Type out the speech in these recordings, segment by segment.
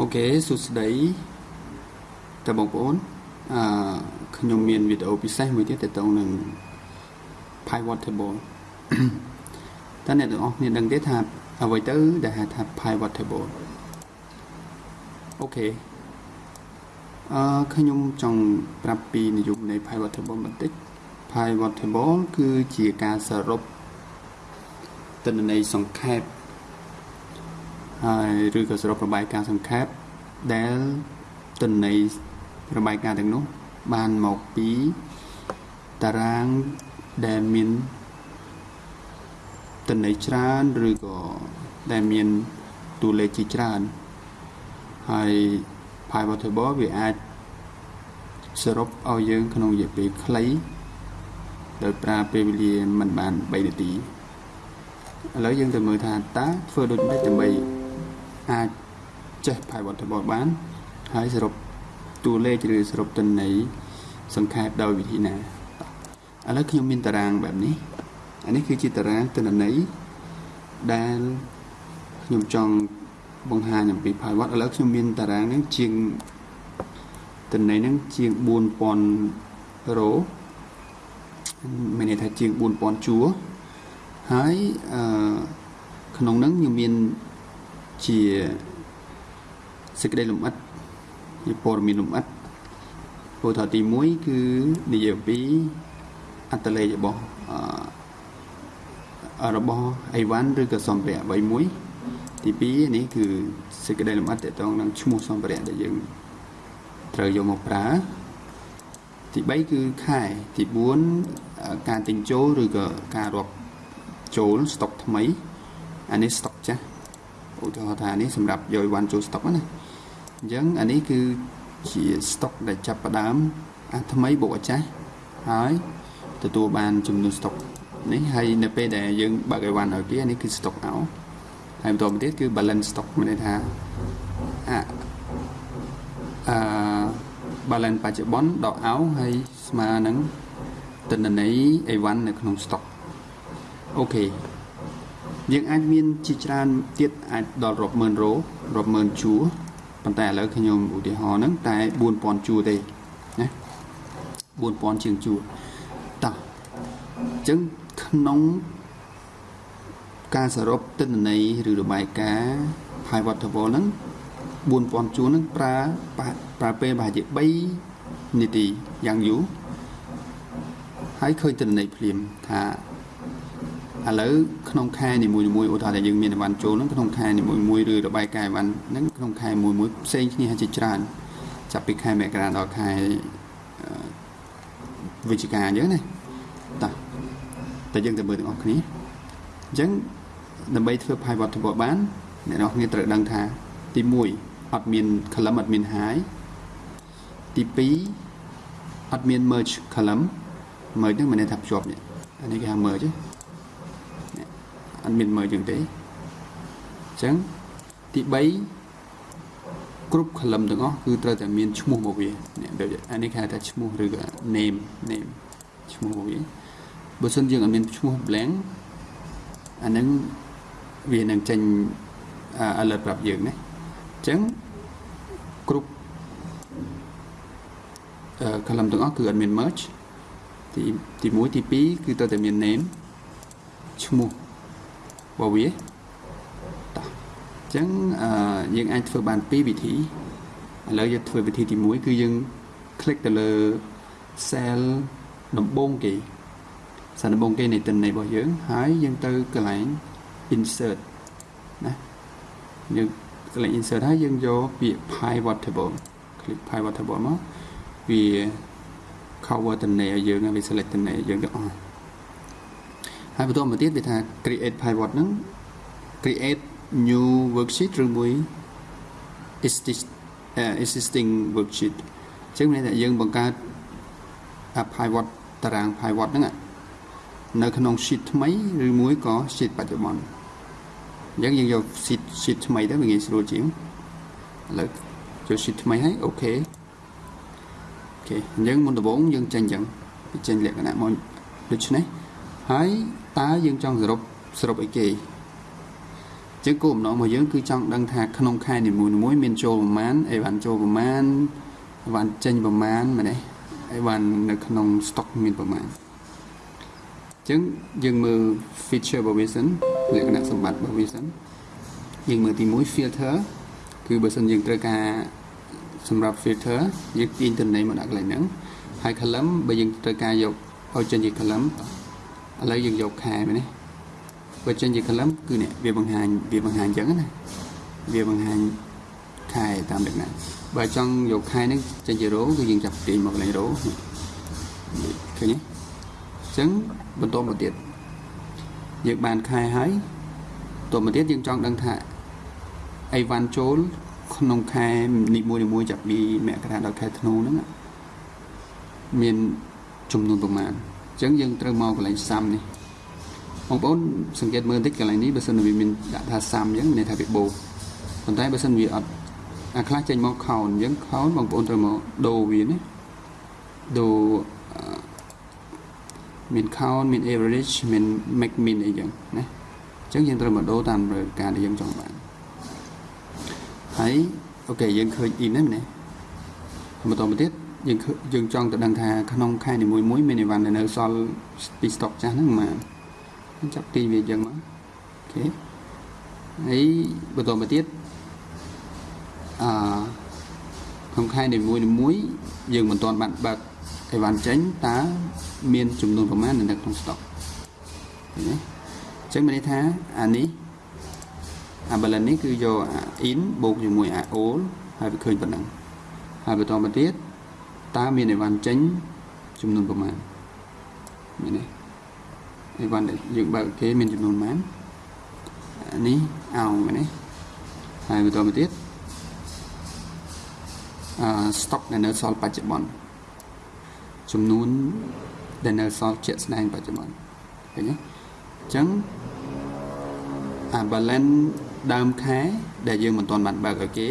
OK សួស្តីតើបងប្អូនអឺខ្ញុំមានវីដេអូពិសេសមួយទៀតទាក់ទងនឹង pivot table តើអ្នកទាំងអស់គ្នាដឹងទេថាអ្វីទៅដែលហៅថា pivot table OK អឺខ្ញុំចង់ប្រាប់ពីនិយមន័យនៃ pivot table បន្តិច pivot table គឺជាការសរុបទិន្នន័យសង្ខេប ហើយឬក៏សរុបរបាយការណ៍សង្ខេបដែលទិន្នន័យរបាយការណ៍ទាំងនោះ បានមកពីតារាងដែលមានទិន្នន័យច្រើនឬក៏ដែលមានតួលេខជាច្រើនហើយ pivot table វាអាចសរុបឲ្យយើង ក្នុងរយៈពេលខ្លីដោយប្រើពេលវេលាមិនបាន3នាទីឥឡូវយើងទៅមើលថាតើធ្វើដូចម្តេចដើម្បី អាចចេះ pivot table បាន ហើយសរុបតួលេខឬសរុបទិន្នន័យសង្ខេបដោយវិធីណាឥឡូវខ្ញុំមានតារាងបែបនេះអានេះគឺជាតារាងទិន្នន័យដែលខ្ញុំចង់បង្ហាញអំពី pivot ឥឡូវខ្ញុំមានតារាងហ្នឹងជាងទិន្នន័យហ្នឹងជាង4000រ៉ូមានន័យថាជាង4000ជួរហើយអឺក្នុងហ្នឹងខ្ញុំមាន ជាសេចក្តីលំអិតជាព័ត៌មានលំអិតពោលថាទី1គឺនិយាយពីអត្តលេខរបស់អឺរបស់អីវ៉ាន់ឬក៏សម្ភារៈអ្វីមួយ ទី2នេះគឺសេចក្តីលម្អិតតទៅនឹងឈ្មោះសម្ភារៈដែលយើងត្រូវយកមកប្រើទី3គឺខែទី4ការទិញចូលឬក៏ការរាប់ចូលស្តុកថ្មីអានេះស្តុកចាស់ ឧទាហរណ៍ថានេះសម្រាប់យកវ៉ាន់ចូលស្តុកណាអញ្ចឹងអានេះគឺជាស្តុកដែលចាប់ផ្ដើមអាថ្មីបូកអាចាស់ហើយទទួលបានចំនួនស្តុកនេះហើយនៅពេលដែលយើងបើកអីវ៉ាន់ឲ្យគេអានេះគឺស្តុកអោហើយបន្តមកទៀតគឺ balance stock មានន័យថាអាអឺ balance បច្ចុប្បន្នដកអោហើយស្មើនឹងទិន្នន័យអីវ៉ាន់នៅក្នុង stock អូខេ យើងអាចមានជាច្រើនទៀតអាចដល់រាប់ម៉ឺនរ៉ូរាប់ម៉ឺនជួរប៉ុន្តែឥឡូវខ្ញុំឧទាហរណ៍ហ្នឹងតែ4000ជួរទេណា4000ជាងជួរតោះអញ្ចឹងក្នុងការសរុបទិន្នន័យឬរបាយការណ៍ pivot table ហ្នឹង4000ជួរហ្នឹងប្រើប្រើពេលប្រហែលជា3នាទីយ៉ាងយូរហើយឃើញទិន្នន័យភ្លាមថា ឥឡូវក្នុងខែនីមួយៗឧទាហរណ៍ថាយើងមានអីវ៉ាន់ចូលហ្នឹងក្នុងខែនីមួយៗឬរបាយការណ៍អីវ៉ាន់ហ្នឹងក្នុងខែមួយមួយផ្សេងគ្នាជាច្រើនចាប់ពីខែមករាដល់ខែវិច្ឆិកាអញ្ចឹងណាតោះតែយើងទៅមើលទាំងអស់គ្នាអញ្ចឹងដើម្បីធ្វើ pivot table បានអ្នកនរគ្នាត្រូវដឹងថា ទី1អត់មាន column អត់មាន high ទី2អត់មាន merge column merge ហ្នឹងមានន័យថាភ្ជាប់នេះអានេះគេហៅ merge អ ត់មាន merge ចឹងទេអញ្ចឹងទី3គ្រប់ column ទាំងអស់គឺត្រូវតែមានឈ្មោះមកវានេះដូចអានេះគេហៅថាឈ្មោះឬក៏ name name ឈ្មោះមកវាបើសិនយើងអត់មានឈ្មោះ blank អាហ្នឹងវានឹងចេញ alert ប្រាប់យើងណាអញ្ចឹងគ្រប់អឺ column ទាំងអស់គឺអត់មាន merge ទីទី1ទី2គឺត្រូវតែមាន name ឈ្មោះ របស់វាតោះអញ្ចឹងអឺយើងអាចធ្វើបានពីរវិធីឥឡូវយើងធ្វើវិធីទី1គឺយើង click ទៅលើ cell ដំបូងគេសារដំបូងគេនៃទិន្នន័យរបស់យើង ហើយយើងទៅកន្លែង insert ណាយើងកន្លែង insert ហើយយើងយកពាក្យ pivot table click pivot table មកវា cover ទិន្នន័យឲ្យយើងវា select ទិន្នន័យឲ្យយើងទាំងអស់ ហើយបន្តមកទៀតវាថា create pivot ហ្នឹង create new worksheet ឬមួយ existing worksheet អញ្ចឹងមានតែយើងបង្កើត pivot តារាង pivot ហ្នឹងនៅក្នុង sheet ថ្មីឬមួយក៏ sheet បច្ចុប្បន្នអញ្ចឹងយើងយក sheet sheet ថ្មីទៅវាងាយស្រួលជាងឥឡូវចូល sheet ថ្មីហើយអូខេអូខេអញ្ចឹងមុនដំបូងយើងចេញអញ្ចឹងវាចេញលក្ខណៈមកដូច្នេះ ហើយតើយើងចង់សរុបសរុបអីគេចឹងគោលបំណងរបស់យើងគឺចង់ដឹងថាក្នុងខែនីមួយៗមានចូលប្រមាណអីវ៉ាន់ចូលប្រមាណអីវ៉ាន់ចេញប្រមាណមែនទេអីវ៉ាន់នៅក្នុង stock មានប្រមាណចឹងយើងមើល feature របស់វាសិនលក្ខណៈសម្បត្តិរបស់វាសិនយើងមើលទី1 filter គឺបើសិនយើងត្រូវការសម្រាប់ filter យើងទាញទិន្នន័យមកដាក់កន្លែងហ្នឹងហើយ column បើយើងត្រូវការយកឲ្យចេញជា column ឥឡូវយើងយកខែមែនទេបើចេញជា column គឺនេះវាបង្ហាញវាបង្ហាញអញ្ចឹងណាវាបង្ហាញខែតាមលក្ខណៈបើចង់យកខែហ្នឹងចេញជា row គឺយើងចាប់ទាញមកកន្លែង row ឃើញទេអញ្ចឹងបន្តមកទៀតយើងបានខែហើយតទៅមកទៀតយើងចង់ដឹងថាអីវ៉ាន់ចូលក្នុងខែនីមួយៗចាប់ពីមករាដល់ខែធ្នូហ្នឹងមានចំនួនប្រមាណ អញ្ចឹងយើងត្រូវមកកន្លែងសាំនេះបងប្អូនសង្កេតមើលបន្តិចកន្លែងនេះបើសិនវាមានដាក់ថាសាំអញ្ចឹងមានន័យថាវាបូកប៉ុន្តែបើសិនវាអត់អាខ្លះចេញមកខោនអញ្ចឹងខោនបងប្អូនត្រូវមកដូរវាណាដូរមាន count មាន average មាន max min អីចឹងណាអញ្ចឹងយើងត្រូវមកដូរតាមការដែលយើងចង់បានហើយអូខេយើងឃើញ in ហ្នឹងណាបន្តមកទៀត យើងយើងចង់ទៅដឹងថាក្នុងខែនីមួយមួយមានអីវ៉ាន់ដែលនៅសល់ពី stock ចាស់ហ្នឹងប៉ុន្មានចាប់ទីវាអញ្ចឹងមកអូខេហើយបន្តមកទៀតអឺក្នុងខែនីមួយមួយយើងមិនទាន់បានបើកអីវ៉ាន់ចេញតើមានចំនួនប្រមាណនៅក្នុង stock ឃើញទេអញ្ចឹងមានន័យថាអានេះអា balance នេះគឺយកអា in បូកជាមួយអា all ហើយវាឃើញប៉ុណ្ណឹងហើយបន្តមកទៀត តើមានអីវ៉ាន់ចេញចំនួនប្រមាណមានទេអីវ៉ាន់ដែលយើងបើកគេមានចំនួនប៉ុន្មាននេះអោងមែនទេហើយបន្តមកទៀតអឺ stock ដែលនៅសល់បច្ចុប្បន្នចំនួនដែលនៅសល់ជាក់ស្ដែងបច្ចុប្បន្នឃើញទេអញ្ចឹងអា balance ដើមខែដែលយើងមិនទាន់បានបើកឲ្យគេ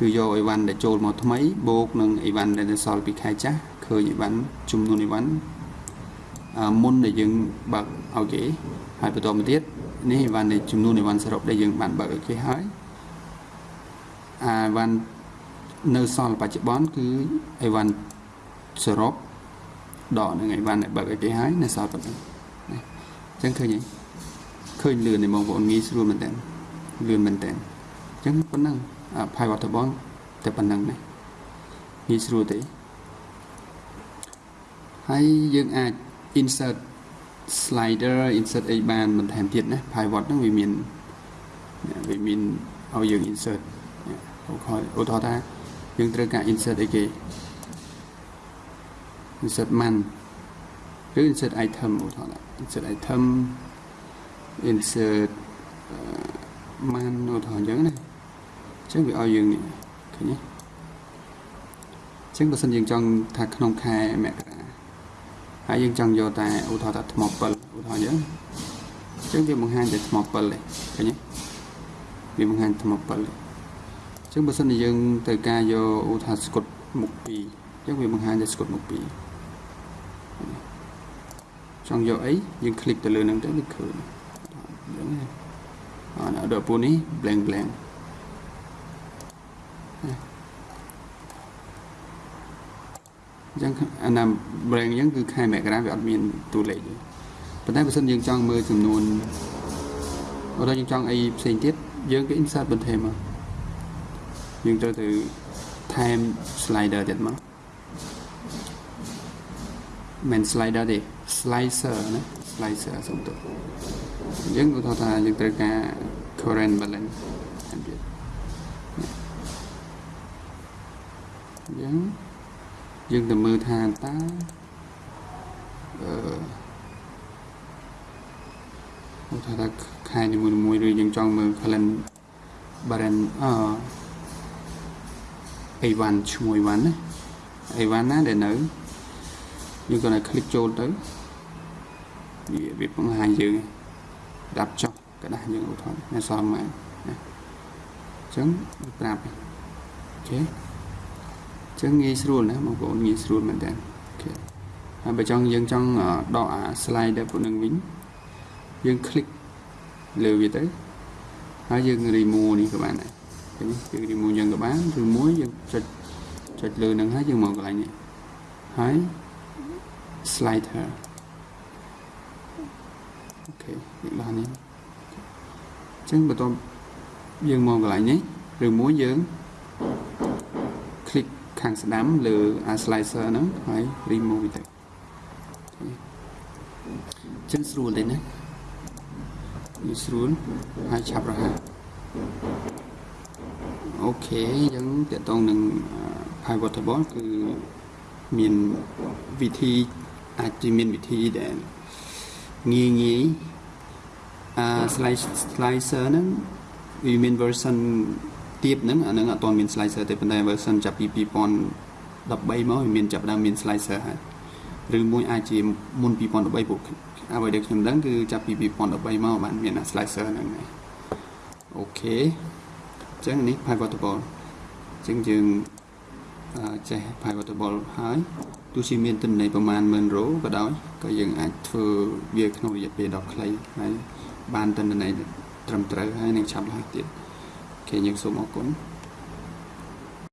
គឺយកអីវ៉ាន់ដែលចូលមកថ្មីបូកនឹងអីវ៉ាន់ដែលនៅសល់ពីខែចាស់ឃើញអីវ៉ាន់ចំនួនអីវ៉ាន់មុនដែលយើងបើកឲ្យគេហើយបន្តមកទៀតនេះអីវ៉ាន់នៃចំនួនអីវ៉ាន់សរុបដែលយើងបានបើកឲ្យគេហើយអាអីវ៉ាន់នៅសល់បច្ចុប្បន្នគឺអីវ៉ាន់សរុបដកនឹងអីវ៉ាន់ដែលបើកឲ្យគេហើយនៅសល់ប៉ុណ្ណឹងណាអញ្ចឹងឃើញទេឃើញលឿនទេបងប្អូនងាយស្រួលមែនតើលឿនមែនតើអញ្ចឹងប៉ុណ្ណឹង pivot table តែប៉ុណ្្នឹងណាងាយស្រួលទេហើយយើងអាច insert slider insert អីបានបន្ថែមទៀតណា pivot ហ្នឹងវាមានវាមានឲ្យយើង insert ឧទាហរណ៍ឧទាហរណ៍ថាយើងត្រូវការ insert អីគេ insert man ឬ insert item ឧទាហរណ៍ insert item insert man ឧទាហរណ៍អញ្ចឹងណា ចឹងវាឲ្យយើងនេះឃើញទេចឹងបើសិនយើងចង់ថាក្នុងខែមករាហើយយើងចង់យកតែឧទាហរណ៍ថាថ្ម7ឧទាហរណ៍អញ្ចឹងចឹងវាបង្ហាញតែថ្ម7ទេឃើញទេវាបង្ហាញថ្ម7ទេចឹងបើសិនជាយើងត្រូវការយកឧទាហរណ៍ស្គុតមុខ2ចឹងវាបង្ហាញតែស្គុតមុខ2ចង់យកអីយើងคลิกទៅលើហ្នឹងទៅវាឃើញអញ្ចឹងអត់ដល់ពូនេះ blank blank អញ្ចឹងអាណា brand អញ្ចឹងគឺខែមករាវាអត់មានតួលេខទេប៉ុន្តែបើសិនយើងចង់មើលចំនួនបើយើងចង់អីផ្សេងទៀតយើងក៏ insert បន្ថែមមកយើងត្រូវទៅថែម slider ទៀតមកមិន slider ទេ slicer ណា slicer សុំទៅយើងឧទាហរណ៍ថាយើងត្រូវការ current balance ទៀតយើង យើងទៅមើលថាតើអឺថាថាខែនីមួយៗឬយើងចង់មើល calendar brand អអីវ៉ាន់ឈ្មោះអីវ៉ាន់ណាអីវ៉ាន់ណាដែលនៅយើងគាត់ឲ្យ click ចូលទៅវាវាបង្ហាញយើងដាប់ចុះกระดาษយើងឧទាហរណ៍នៅសល់មកណាអញ្ចឹងប្រាប់អូខេ ចឹងងាយស្រួលណាបងប្អូនងាយស្រួលមែនតើហើយបើចង់យើងចង់ដកអា slide ដែលពួកនឹងវិញយើង click លើវាទៅហើយយើង remove នេះក៏បានដែរឃើញយើង remove យើងក៏បានឬមួយយើងចុចចុចលើនឹងហើយយើងមកកន្លែងនេះហើយ slide her អូខេនេះបាននេះអញ្ចឹងបន្ទាប់យើងមកកន្លែងនេះឬមួយយើង click ខាងស្ដាំលើអា slicer ហ្នឹងហើយ remove វាទៅអញ្ចឹងស្រួលទេណាវាស្រួលហើយឆាប់រហ័សអូខេអញ្ចឹងតកតងនឹង pivotable គឺមានវិធីអាចជាមានវិធីដែលងាយងាយអា slicer ហ្នឹងវាមាន version ទៀតហ្នឹងអាហ្នឹងអត់ទាន់មាន slicer ទេប៉ុន្តែ version ចាប់ពី2013មកវាមានចាប់ដើមមាន slicer ហើយឬមួយអាចជាមុន2013ពួកអ្វីដែលខ្ញុំដឹងគឺចាប់ពី2013មកបានមាន slicer ហ្នឹងហើយអូខេអញ្ចឹងនេះ pivotable អញ្ចឹងយើងចេះ pivotable ហើយទោះជាមានទិន្នន័យប្រមាណ10000រ៉ូក៏ដោយក៏យើងអាចធ្វើវាក្នុងរយៈពេលដ៏ខ្លីហើយបានទិន្នន័យត្រឹមត្រូវហើយនឹងឆាប់រហ័សទៀត អូខេយើងសូមអរគុណ